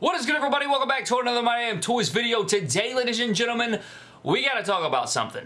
What is good everybody? Welcome back to another My Damn Toys video. Today, ladies and gentlemen, we gotta talk about something.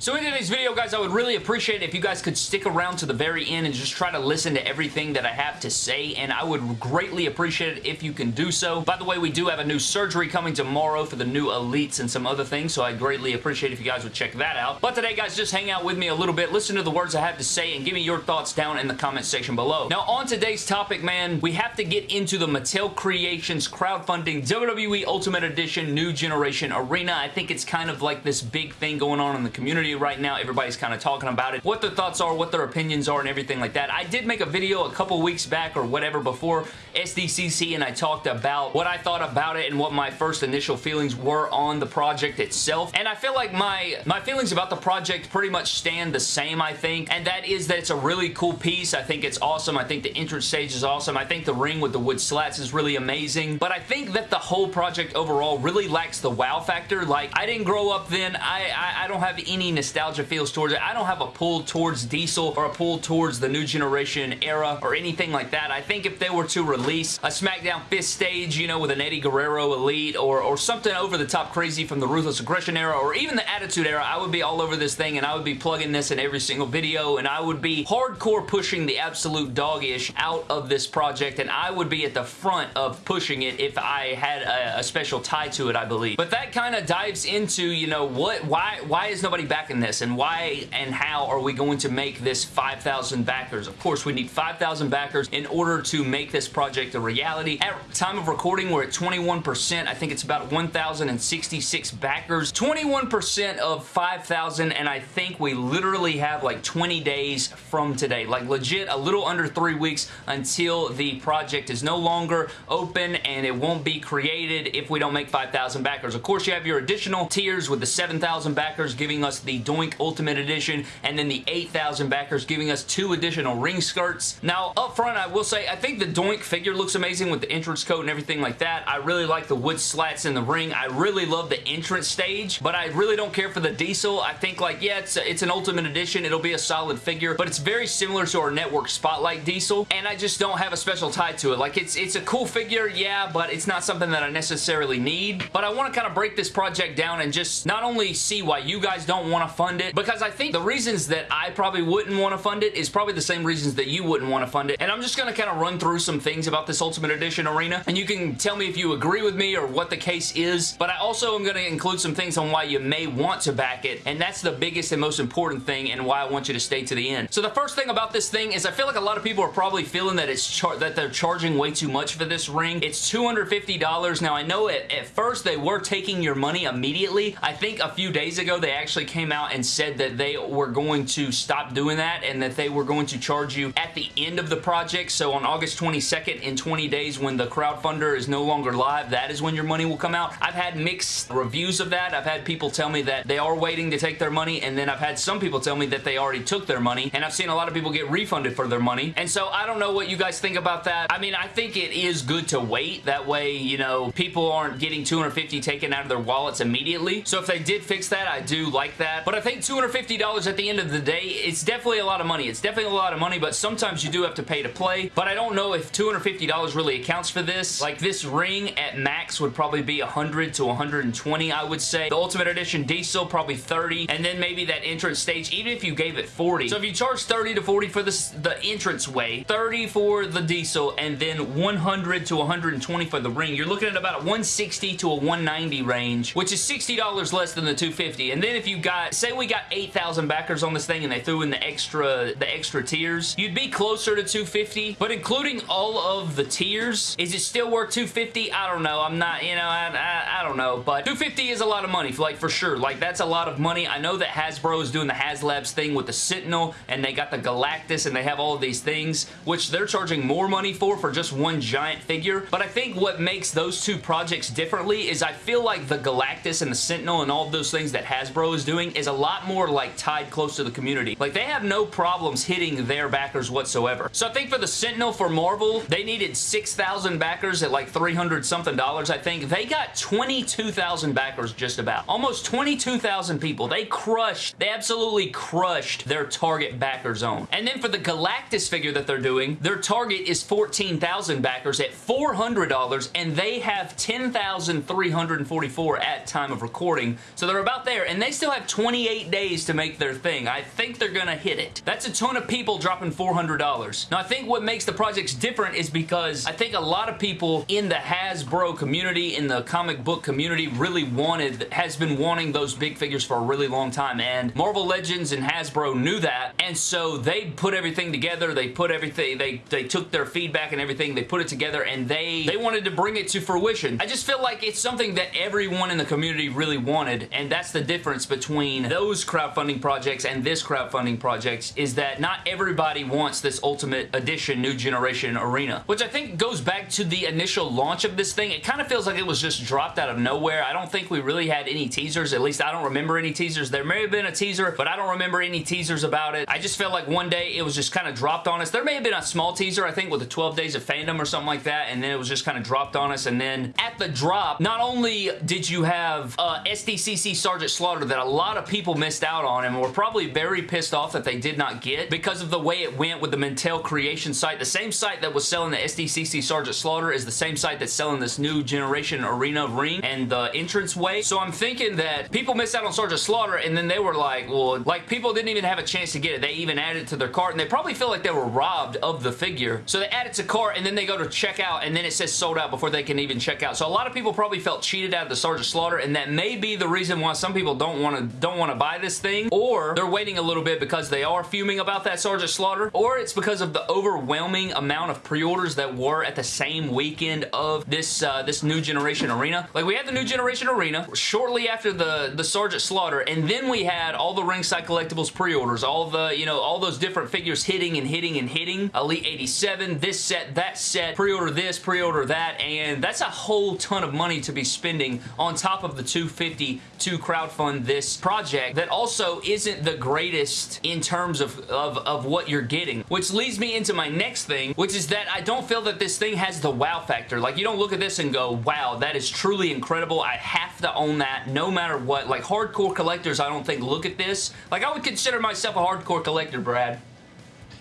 So in today's video, guys, I would really appreciate it if you guys could stick around to the very end and just try to listen to everything that I have to say, and I would greatly appreciate it if you can do so. By the way, we do have a new surgery coming tomorrow for the new Elites and some other things, so I'd greatly appreciate if you guys would check that out. But today, guys, just hang out with me a little bit, listen to the words I have to say, and give me your thoughts down in the comment section below. Now, on today's topic, man, we have to get into the Mattel Creations crowdfunding WWE Ultimate Edition New Generation Arena. I think it's kind of like this big thing going on in the community right now. Everybody's kind of talking about it, what their thoughts are, what their opinions are, and everything like that. I did make a video a couple weeks back or whatever before SDCC, and I talked about what I thought about it and what my first initial feelings were on the project itself. And I feel like my, my feelings about the project pretty much stand the same, I think, and that is that it's a really cool piece. I think it's awesome. I think the entrance stage is awesome. I think the ring with the wood slats is really amazing, but I think that the whole project overall really lacks the wow factor. Like, I didn't grow up then. I, I, I don't have any nostalgia feels towards it. I don't have a pull towards Diesel or a pull towards the new generation era or anything like that. I think if they were to release a SmackDown Fist stage, you know, with an Eddie Guerrero Elite or, or something over the top crazy from the Ruthless Aggression era or even the Attitude era, I would be all over this thing and I would be plugging this in every single video and I would be hardcore pushing the absolute dog-ish out of this project and I would be at the front of pushing it if I had a, a special tie to it, I believe. But that kind of dives into, you know, what, why, why is nobody backing this and why and how are we going to make this 5,000 backers? Of course, we need 5,000 backers in order to make this project a reality. At time of recording, we're at 21%. I think it's about 1,066 backers. 21% of 5,000, and I think we literally have like 20 days from today. Like legit, a little under three weeks until the project is no longer open and it won't be created if we don't make 5,000 backers. Of course, you have your additional tiers with the 7,000 backers giving us the Doink Ultimate Edition, and then the 8,000 backers giving us two additional ring skirts. Now, up front, I will say, I think the Doink figure looks amazing with the entrance coat and everything like that. I really like the wood slats in the ring. I really love the entrance stage, but I really don't care for the Diesel. I think, like, yeah, it's, a, it's an Ultimate Edition. It'll be a solid figure, but it's very similar to our Network Spotlight Diesel, and I just don't have a special tie to it. Like, it's, it's a cool figure, yeah, but it's not something that I necessarily need, but I want to kind of break this project down and just not only see why you guys don't want to fund it, because I think the reasons that I probably wouldn't want to fund it is probably the same reasons that you wouldn't want to fund it. And I'm just going to kind of run through some things about this Ultimate Edition arena. And you can tell me if you agree with me or what the case is. But I also am going to include some things on why you may want to back it. And that's the biggest and most important thing and why I want you to stay to the end. So the first thing about this thing is I feel like a lot of people are probably feeling that it's that they're charging way too much for this ring. It's $250. Now I know at, at first they were taking your money immediately. I think a few days ago they actually came out and said that they were going to stop doing that and that they were going to charge you at the end of the project. So on August 22nd in 20 days when the crowdfunder is no longer live, that is when your money will come out. I've had mixed reviews of that. I've had people tell me that they are waiting to take their money and then I've had some people tell me that they already took their money and I've seen a lot of people get refunded for their money. And so I don't know what you guys think about that. I mean, I think it is good to wait. That way, you know, people aren't getting 250 taken out of their wallets immediately. So if they did fix that, I do like that. But I think $250 at the end of the day, it's definitely a lot of money. It's definitely a lot of money, but sometimes you do have to pay to play. But I don't know if $250 really accounts for this. Like this ring at max would probably be 100 to 120, I would say. The Ultimate Edition Diesel, probably 30. And then maybe that entrance stage, even if you gave it 40. So if you charge 30 to 40 for this, the entrance way, 30 for the Diesel, and then 100 to 120 for the ring, you're looking at about a 160 to a 190 range, which is $60 less than the 250. And then if you got, say we got 8,000 backers on this thing and they threw in the extra, the extra tiers, you'd be closer to 250, but including all of the tiers, is it still worth 250? I don't know. I'm not, you know, I, I, I don't know, but 250 is a lot of money, like for sure. Like that's a lot of money. I know that Hasbro is doing the HasLabs thing with the Sentinel and they got the Galactus and they have all of these things, which they're charging more money for for just one giant figure, but I think what makes those two projects differently is I feel like the Galactus and the Sentinel and all those things that Hasbro is doing is a lot more like tied close to the community. Like they have no problems hitting their backers whatsoever. So I think for the Sentinel for Marvel, they needed 6,000 backers at like 300 something dollars, I think. They got 22,000 backers just about. Almost 22,000 people. They crushed, they absolutely crushed their target backer zone. And then for the Galactus figure that they're doing, their target is 14,000 backers at $400 and they have 10,344 at time of recording. So they're about there and they still have 28 days to make their thing. I think they're gonna hit it. That's a ton of people dropping $400. Now I think what makes the projects different is because I think a lot of people in the Hasbro community, in the comic book community really wanted, has been wanting those big figures for a really long time and Marvel Legends and Hasbro knew that and so they put everything together. They put everything, they, they took their feedback and everything, they put it together and they, they wanted to bring it to fruition. I just feel like it's something that everyone in the community really wanted and that's the difference between those crowdfunding projects and this crowdfunding projects is that not everybody wants this Ultimate Edition New Generation Arena, which I think goes back to the initial launch of this thing. It kind of feels like it was just dropped out of nowhere. I don't think we really had any teasers. At least I don't remember any teasers. There may have been a teaser, but I don't remember any teasers about it. I just felt like one day it was just kind of dropped on us. There may have been a small teaser, I think, with the 12 Days of Fandom or something like that, and then it was just kind of dropped on us, and then at the drop, not only did you have uh, SDCC Sergeant Slaughter that a lot of people missed out on and were probably very pissed off that they did not get because of the way it went with the Mattel Creation site. The same site that was selling the SDCC Sergeant Slaughter is the same site that's selling this new generation arena ring and the entrance way. So I'm thinking that people missed out on Sergeant Slaughter and then they were like, well, like people didn't even have a chance to get it. They even added it to their cart and they probably feel like they were robbed of the figure. So they add it to cart and then they go to check out and then it says sold out before they can even check out. So a lot of people probably felt cheated out of the Sergeant Slaughter and that may be the reason why some people don't want to don't want to buy this thing or they're waiting a little bit because they are fuming about that Sergeant Slaughter or it's because of the overwhelming amount of pre-orders that were at the same weekend of this uh, this new generation arena. Like we had the new generation arena shortly after the the Sergeant Slaughter and then we had all the ringside collectibles pre-orders all the you know all those different figures hitting and hitting and hitting Elite 87 this set that set pre-order this pre-order that and that's a whole ton of money to be spending on top of the 250 to crowdfund this project that also isn't the greatest in terms of, of, of what you're getting. Which leads me into my next thing, which is that I don't feel that this thing has the wow factor. Like, you don't look at this and go, wow, that is truly incredible. I have to own that no matter what. Like, hardcore collectors, I don't think look at this. Like, I would consider myself a hardcore collector, Brad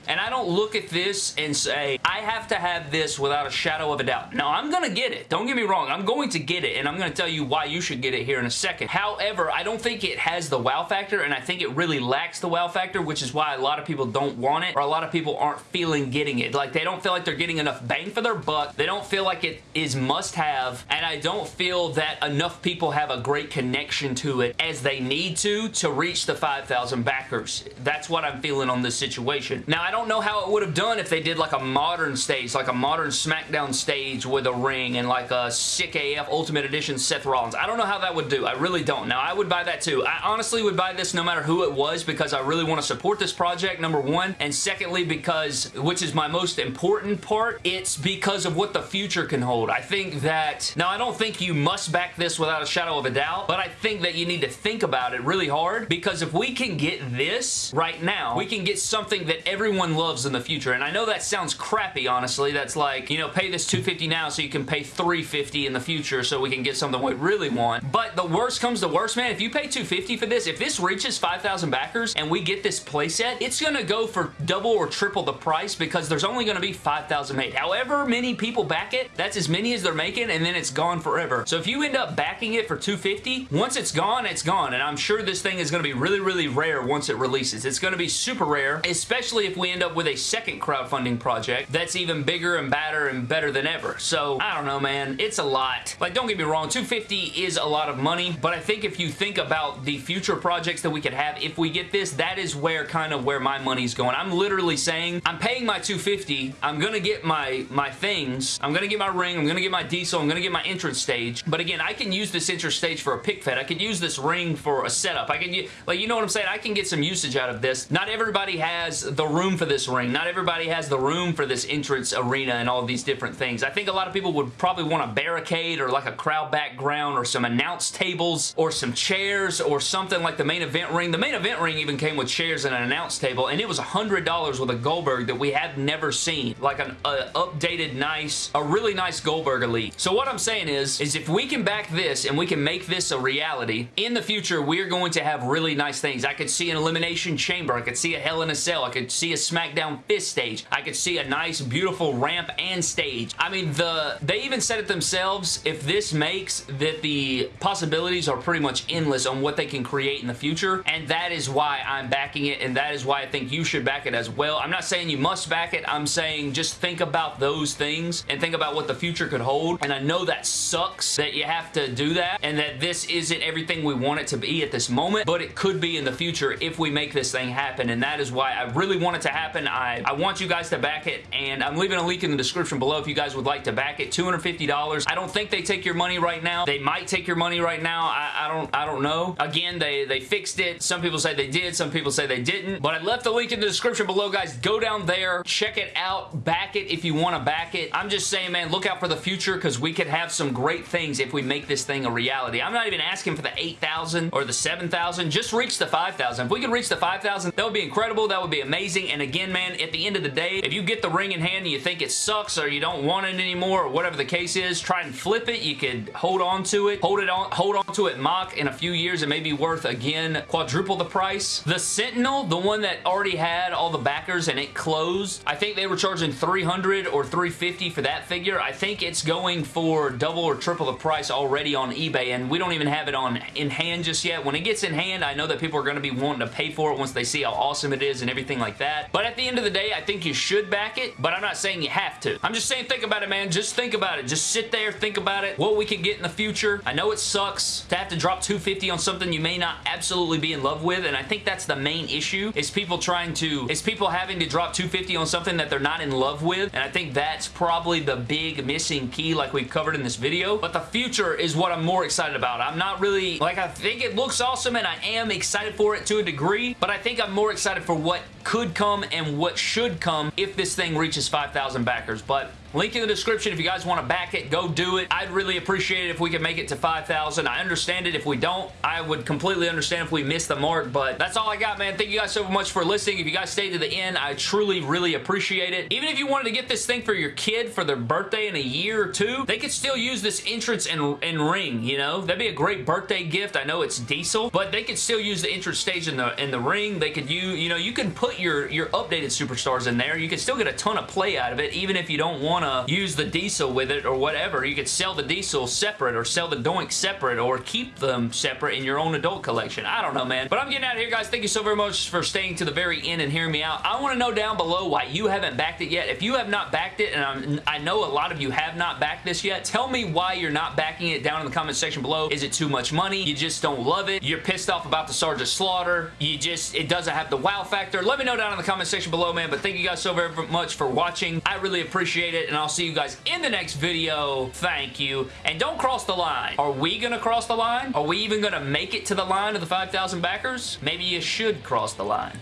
and I don't look at this and say, I have to have this without a shadow of a doubt. Now, I'm going to get it. Don't get me wrong. I'm going to get it, and I'm going to tell you why you should get it here in a second. However, I don't think it has the wow factor, and I think it really lacks the wow factor, which is why a lot of people don't want it, or a lot of people aren't feeling getting it. Like, they don't feel like they're getting enough bang for their buck. They don't feel like it is must-have, and I don't feel that enough people have a great connection to it as they need to to reach the 5,000 backers. That's what I'm feeling on this situation. Now, I don't don't know how it would have done if they did like a modern stage, like a modern SmackDown stage with a ring and like a sick AF Ultimate Edition Seth Rollins. I don't know how that would do. I really don't. Now, I would buy that too. I honestly would buy this no matter who it was because I really want to support this project, number one. And secondly, because, which is my most important part, it's because of what the future can hold. I think that, now I don't think you must back this without a shadow of a doubt, but I think that you need to think about it really hard because if we can get this right now, we can get something that everyone everyone loves in the future. And I know that sounds crappy, honestly. That's like, you know, pay this 250 now so you can pay 350 in the future so we can get something we really want. But the worst comes to worst, man. If you pay 250 for this, if this reaches 5,000 backers and we get this playset, it's going to go for double or triple the price because there's only going to be 5,000 made. However many people back it, that's as many as they're making and then it's gone forever. So if you end up backing it for 250, once it's gone, it's gone. And I'm sure this thing is going to be really, really rare once it releases. It's going to be super rare, especially if we end up with a second crowdfunding project that's even bigger and badder and better than ever. So, I don't know, man. It's a lot. Like, don't get me wrong, 250 is a lot of money, but I think if you think about the future projects that we could have if we get this, that is where kind of where my money's going. I'm literally saying, I'm paying my 250, I'm gonna get my, my things, I'm gonna get my ring, I'm gonna get my diesel, I'm gonna get my entrance stage, but again, I can use this entrance stage for a pic fed. I could use this ring for a setup. I can, like, you know what I'm saying? I can get some usage out of this. Not everybody has the room for this ring. Not everybody has the room for this entrance arena and all these different things. I think a lot of people would probably want a barricade or like a crowd background or some announce tables or some chairs or something like the main event ring. The main event ring even came with chairs and an announce table and it was $100 with a Goldberg that we have never seen. Like an updated nice, a really nice Goldberg Elite. So what I'm saying is, is if we can back this and we can make this a reality, in the future we're going to have really nice things. I could see an Elimination Chamber. I could see a Hell in a Cell. I could see a SmackDown Fist stage. I could see a nice, beautiful ramp and stage. I mean, the they even said it themselves, if this makes that the possibilities are pretty much endless on what they can create in the future, and that is why I'm backing it, and that is why I think you should back it as well. I'm not saying you must back it. I'm saying just think about those things and think about what the future could hold, and I know that sucks that you have to do that, and that this isn't everything we want it to be at this moment, but it could be in the future if we make this thing happen, and that is why I really want it to happen. I, I want you guys to back it, and I'm leaving a link in the description below if you guys would like to back it. $250. I don't think they take your money right now. They might take your money right now. I, I don't I don't know. Again, they, they fixed it. Some people say they did. Some people say they didn't. But I left the link in the description below, guys. Go down there. Check it out. Back it if you want to back it. I'm just saying, man, look out for the future because we could have some great things if we make this thing a reality. I'm not even asking for the 8,000 or the 7,000. Just reach the 5,000. If we can reach the 5,000, that would be incredible. That would be amazing. And again, man, at the end of the day, if you get the ring in hand and you think it sucks or you don't want it anymore or whatever the case is, try and flip it. You could hold on to it. Hold it on, hold on to it mock in a few years. It may be worth, again, quadruple the price. The Sentinel, the one that already had all the backers and it closed, I think they were charging 300 or 350 for that figure. I think it's going for double or triple the price already on eBay and we don't even have it on in hand just yet. When it gets in hand, I know that people are going to be wanting to pay for it once they see how awesome it is and everything like that. But at the end of the day, I think you should back it, but I'm not saying you have to. I'm just saying think about it, man. Just think about it. Just sit there, think about it, what we can get in the future. I know it sucks to have to drop 250 on something you may not absolutely be in love with, and I think that's the main issue, is people trying to, is people having to drop 250 on something that they're not in love with, and I think that's probably the big missing key like we've covered in this video, but the future is what I'm more excited about. I'm not really, like I think it looks awesome and I am excited for it to a degree, but I think I'm more excited for what could come and what should come if this thing reaches 5,000 backers, but Link in the description if you guys want to back it, go do it. I'd really appreciate it if we could make it to 5,000. I understand it if we don't. I would completely understand if we miss the mark, but that's all I got, man. Thank you guys so much for listening. If you guys stayed to the end, I truly, really appreciate it. Even if you wanted to get this thing for your kid for their birthday in a year or two, they could still use this entrance and, and ring, you know? That'd be a great birthday gift. I know it's diesel, but they could still use the entrance stage in the in the ring. They could use, you know, you can put your, your updated superstars in there. You can still get a ton of play out of it, even if you don't want to use the diesel with it or whatever. You could sell the diesel separate or sell the doink separate or keep them separate in your own adult collection. I don't know, man. But I'm getting out of here, guys. Thank you so very much for staying to the very end and hearing me out. I want to know down below why you haven't backed it yet. If you have not backed it, and I'm, i know a lot of you have not backed this yet, tell me why you're not backing it down in the comment section below. Is it too much money? You just don't love it? You're pissed off about the Sergeant Slaughter? You just, it doesn't have the wow factor? Let me know down in the comment section below, man. But thank you guys so very much for watching. I really appreciate it, and I'll see you guys in the next video. Thank you. And don't cross the line. Are we going to cross the line? Are we even going to make it to the line of the 5,000 backers? Maybe you should cross the line.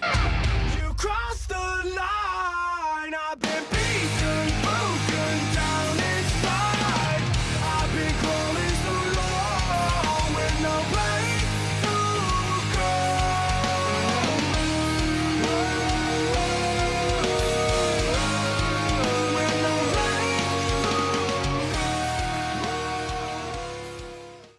You crossed the line.